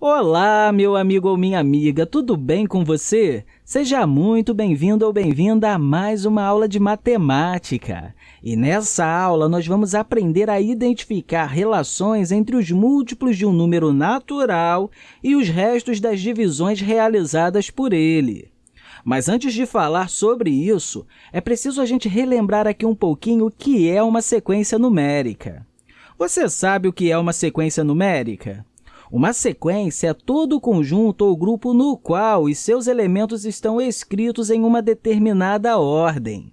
Olá, meu amigo ou minha amiga, tudo bem com você? Seja muito bem-vindo ou bem-vinda a mais uma aula de matemática. E nessa aula, nós vamos aprender a identificar relações entre os múltiplos de um número natural e os restos das divisões realizadas por ele. Mas antes de falar sobre isso, é preciso a gente relembrar aqui um pouquinho o que é uma sequência numérica. Você sabe o que é uma sequência numérica? Uma sequência é todo conjunto ou grupo no qual os seus elementos estão escritos em uma determinada ordem.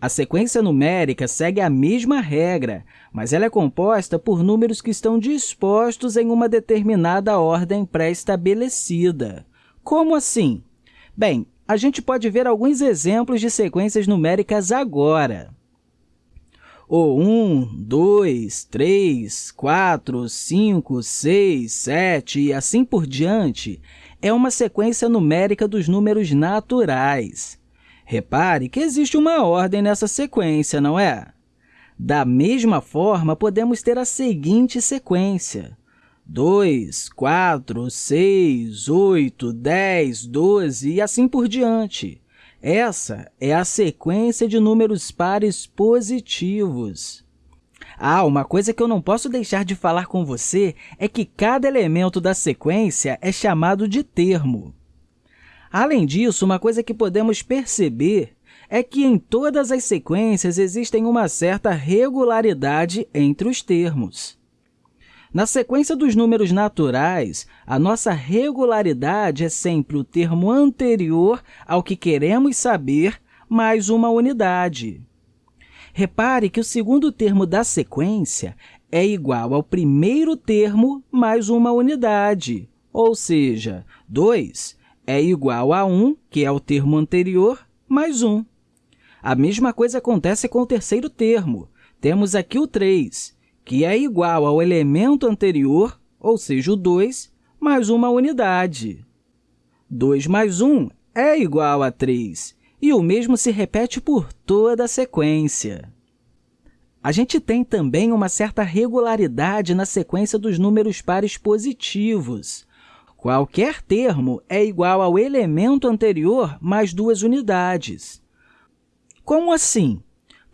A sequência numérica segue a mesma regra, mas ela é composta por números que estão dispostos em uma determinada ordem pré-estabelecida. Como assim? Bem, a gente pode ver alguns exemplos de sequências numéricas agora ou 1, 2, 3, 4, 5, 6, 7 e assim por diante, é uma sequência numérica dos números naturais. Repare que existe uma ordem nessa sequência, não é? Da mesma forma, podemos ter a seguinte sequência. 2, 4, 6, 8, 10, 12 e assim por diante. Essa é a sequência de números pares positivos. Ah, uma coisa que eu não posso deixar de falar com você é que cada elemento da sequência é chamado de termo. Além disso, uma coisa que podemos perceber é que em todas as sequências existem uma certa regularidade entre os termos. Na sequência dos números naturais, a nossa regularidade é sempre o termo anterior ao que queremos saber mais uma unidade. Repare que o segundo termo da sequência é igual ao primeiro termo mais uma unidade, ou seja, 2 é igual a 1, que é o termo anterior, mais 1. A mesma coisa acontece com o terceiro termo. Temos aqui o 3, que é igual ao elemento anterior, ou seja, o 2, mais uma unidade. 2 mais 1 é igual a 3, e o mesmo se repete por toda a sequência. A gente tem também uma certa regularidade na sequência dos números pares positivos. Qualquer termo é igual ao elemento anterior mais duas unidades. Como assim?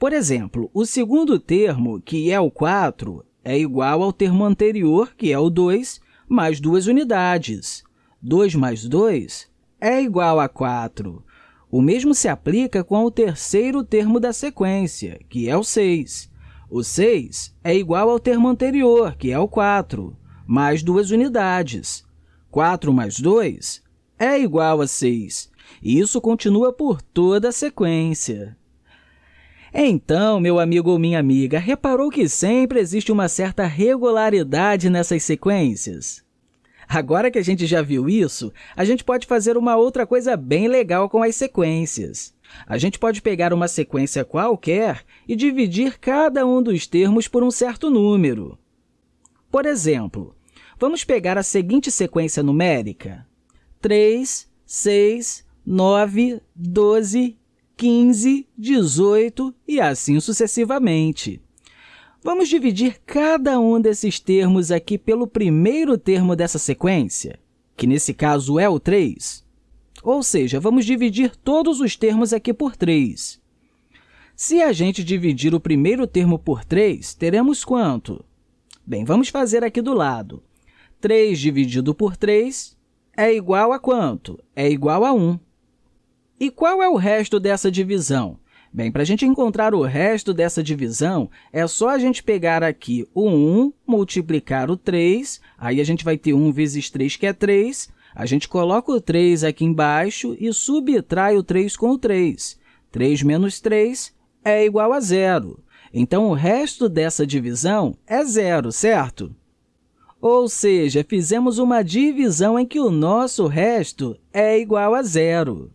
Por exemplo, o segundo termo, que é o 4, é igual ao termo anterior, que é o 2, mais duas unidades. 2 mais 2 é igual a 4. O mesmo se aplica com o terceiro termo da sequência, que é o 6. O 6 é igual ao termo anterior, que é o 4, mais duas unidades. 4 mais 2 é igual a 6. E isso continua por toda a sequência. Então, meu amigo ou minha amiga, reparou que sempre existe uma certa regularidade nessas sequências? Agora que a gente já viu isso, a gente pode fazer uma outra coisa bem legal com as sequências. A gente pode pegar uma sequência qualquer e dividir cada um dos termos por um certo número. Por exemplo, vamos pegar a seguinte sequência numérica. 3, 6, 9, 12 15, 18 e assim sucessivamente. Vamos dividir cada um desses termos aqui pelo primeiro termo dessa sequência, que nesse caso é o 3. Ou seja, vamos dividir todos os termos aqui por 3. Se a gente dividir o primeiro termo por 3, teremos quanto? Bem, vamos fazer aqui do lado. 3 dividido por 3 é igual a quanto? É igual a 1. E qual é o resto dessa divisão? Bem, para a gente encontrar o resto dessa divisão, é só a gente pegar aqui o 1, multiplicar o 3, aí a gente vai ter 1 vezes 3, que é 3, a gente coloca o 3 aqui embaixo e subtrai o 3 com o 3. 3 menos 3 é igual a zero. Então, o resto dessa divisão é zero, certo? Ou seja, fizemos uma divisão em que o nosso resto é igual a zero.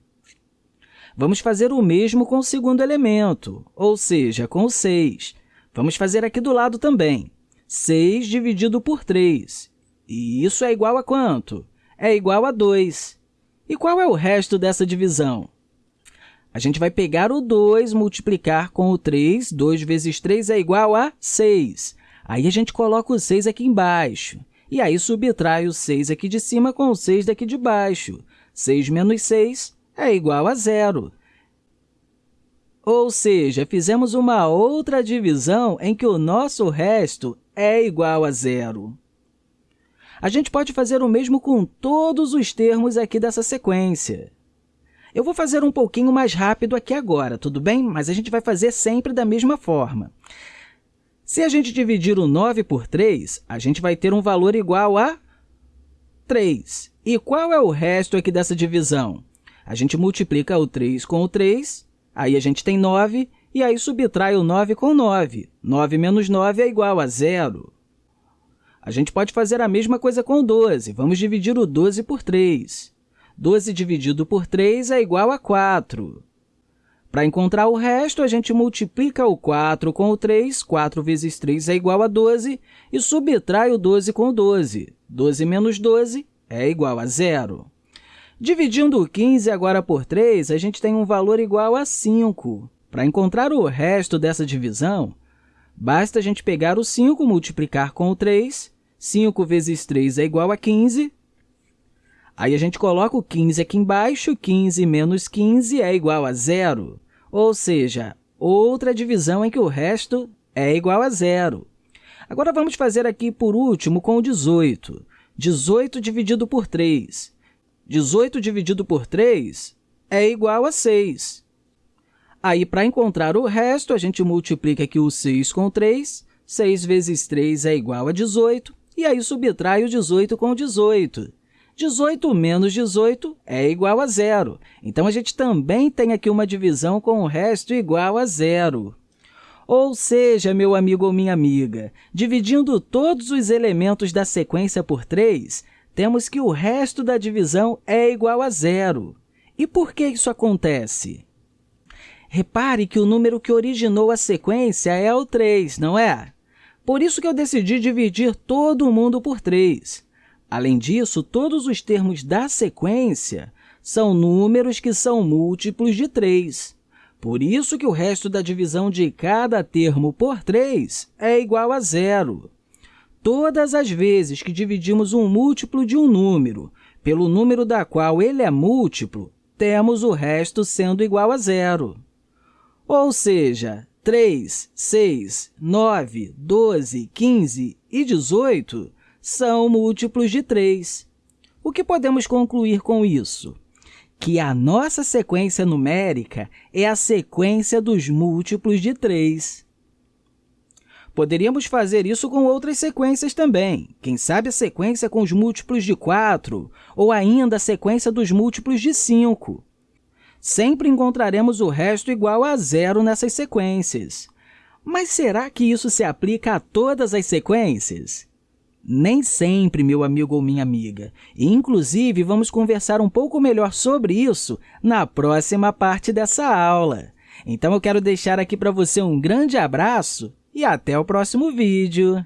Vamos fazer o mesmo com o segundo elemento, ou seja, com o 6. Vamos fazer aqui do lado também. 6 dividido por 3. E isso é igual a quanto? É igual a 2. E qual é o resto dessa divisão? A gente vai pegar o 2, multiplicar com o 3. 2 vezes 3 é igual a 6. Aí, a gente coloca o 6 aqui embaixo. e aí subtrai o 6 aqui de cima com o 6 daqui de baixo. 6 menos 6 é igual a zero. Ou seja, fizemos uma outra divisão em que o nosso resto é igual a zero. A gente pode fazer o mesmo com todos os termos aqui dessa sequência. Eu vou fazer um pouquinho mais rápido aqui agora, tudo bem? Mas a gente vai fazer sempre da mesma forma. Se a gente dividir o 9 por 3, a gente vai ter um valor igual a 3. E qual é o resto aqui dessa divisão? A gente multiplica o 3 com o 3, aí a gente tem 9, e aí subtrai o 9 com 9. 9 menos 9 é igual a zero. A gente pode fazer a mesma coisa com o 12. Vamos dividir o 12 por 3. 12 dividido por 3 é igual a 4. Para encontrar o resto, a gente multiplica o 4 com o 3, 4 vezes 3 é igual a 12, e subtrai o 12 com o 12. 12 menos 12 é igual a zero. Dividindo o 15 agora por 3, a gente tem um valor igual a 5. Para encontrar o resto dessa divisão, basta a gente pegar o 5, multiplicar com o 3, 5 vezes 3 é igual a 15, Aí a gente coloca o 15 aqui embaixo, 15 menos 15 é igual a zero ou seja, outra divisão em que o resto é igual a zero. Agora, vamos fazer aqui, por último, com o 18. 18 dividido por 3. 18 dividido por 3 é igual a 6. Aí, para encontrar o resto, a gente multiplica aqui o 6 com 3. 6 vezes 3 é igual a 18, e aí subtrai o 18 com 18. 18 menos 18 é igual a zero. Então, a gente também tem aqui uma divisão com o resto igual a zero. Ou seja, meu amigo ou minha amiga, dividindo todos os elementos da sequência por 3, temos que o resto da divisão é igual a zero. E por que isso acontece? Repare que o número que originou a sequência é o 3, não é? Por isso que eu decidi dividir todo mundo por 3. Além disso, todos os termos da sequência são números que são múltiplos de 3. Por isso que o resto da divisão de cada termo por 3 é igual a zero. Todas as vezes que dividimos um múltiplo de um número pelo número da qual ele é múltiplo, temos o resto sendo igual a zero. Ou seja, 3, 6, 9, 12, 15 e 18 são múltiplos de 3. O que podemos concluir com isso? Que a nossa sequência numérica é a sequência dos múltiplos de 3. Poderíamos fazer isso com outras sequências também. Quem sabe a sequência com os múltiplos de 4, ou ainda a sequência dos múltiplos de 5. Sempre encontraremos o resto igual a zero nessas sequências. Mas será que isso se aplica a todas as sequências? Nem sempre, meu amigo ou minha amiga. inclusive, vamos conversar um pouco melhor sobre isso na próxima parte dessa aula. Então, eu quero deixar aqui para você um grande abraço e até o próximo vídeo!